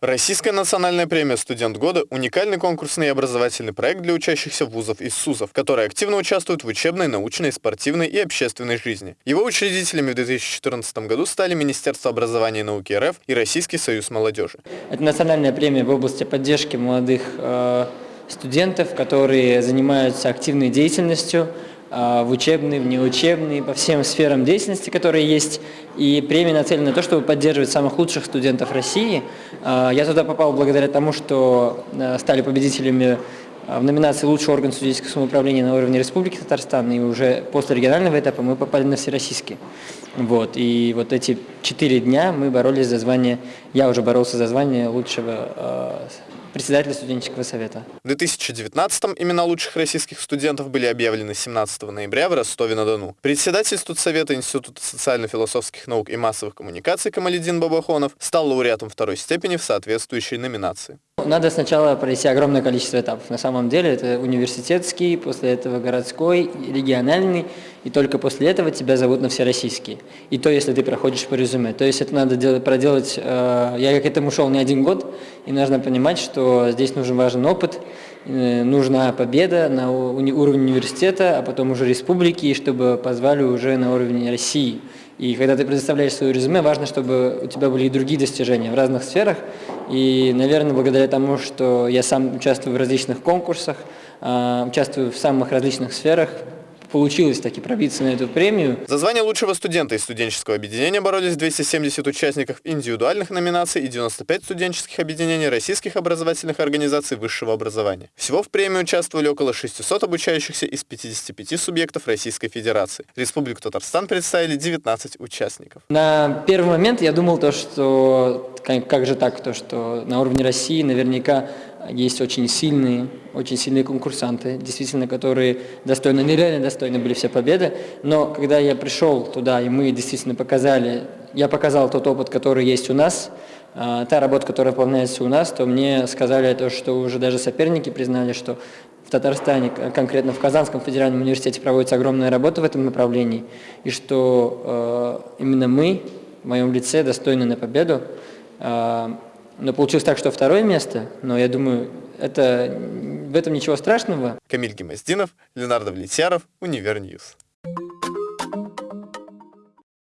Российская национальная премия «Студент года» – уникальный конкурсный и образовательный проект для учащихся вузов и СУЗов, которые активно участвуют в учебной, научной, спортивной и общественной жизни. Его учредителями в 2014 году стали Министерство образования и науки РФ и Российский союз молодежи. Это национальная премия в области поддержки молодых э, студентов, которые занимаются активной деятельностью, в учебный, в неучебный, по всем сферам деятельности, которые есть. И премия нацелена на то, чтобы поддерживать самых лучших студентов России. А, я туда попал благодаря тому, что а, стали победителями в номинации «Лучший орган студенческого самоуправления на уровне Республики Татарстан», и уже после регионального этапа мы попали на всероссийский. Вот, и вот эти четыре дня мы боролись за звание, я уже боролся за звание лучшего председателя студенческого совета. В 2019-м имена лучших российских студентов были объявлены 17 ноября в Ростове-на-Дону. Председатель студсовета Института социально-философских наук и массовых коммуникаций Камаледин Бабахонов стал лауреатом второй степени в соответствующей номинации. Надо сначала пройти огромное количество этапов. На самом деле это университетский, после этого городской, региональный, и только после этого тебя зовут на всероссийский. И то, если ты проходишь по резюме. То есть это надо делать, проделать, э, я к этому шел не один год, и нужно понимать, что здесь нужен важен опыт, э, нужна победа на уни, уровне университета, а потом уже республики, чтобы позвали уже на уровень России. И когда ты предоставляешь свое резюме, важно, чтобы у тебя были и другие достижения в разных сферах. И, наверное, благодаря тому, что я сам участвую в различных конкурсах, а, участвую в самых различных сферах, получилось таки пробиться на эту премию. За звание лучшего студента из студенческого объединения боролись 270 участников индивидуальных номинаций и 95 студенческих объединений российских образовательных организаций высшего образования. Всего в премии участвовали около 600 обучающихся из 55 субъектов Российской Федерации. Республику Татарстан представили 19 участников. На первый момент я думал то, что как же так, то, что на уровне России наверняка есть очень сильные, очень сильные конкурсанты, действительно, которые достойны, нереально достойны были все победы. Но когда я пришел туда, и мы действительно показали, я показал тот опыт, который есть у нас, а, та работа, которая выполняется у нас, то мне сказали то, что уже даже соперники признали, что в Татарстане, конкретно в Казанском федеральном университете проводится огромная работа в этом направлении, и что э, именно мы, в моем лице, достойны на победу. Э, но получилось так, что второе место, но я думаю, это, в этом ничего страшного. Камиль Гемоздинов, Ленар Давлетьяров, Univer News.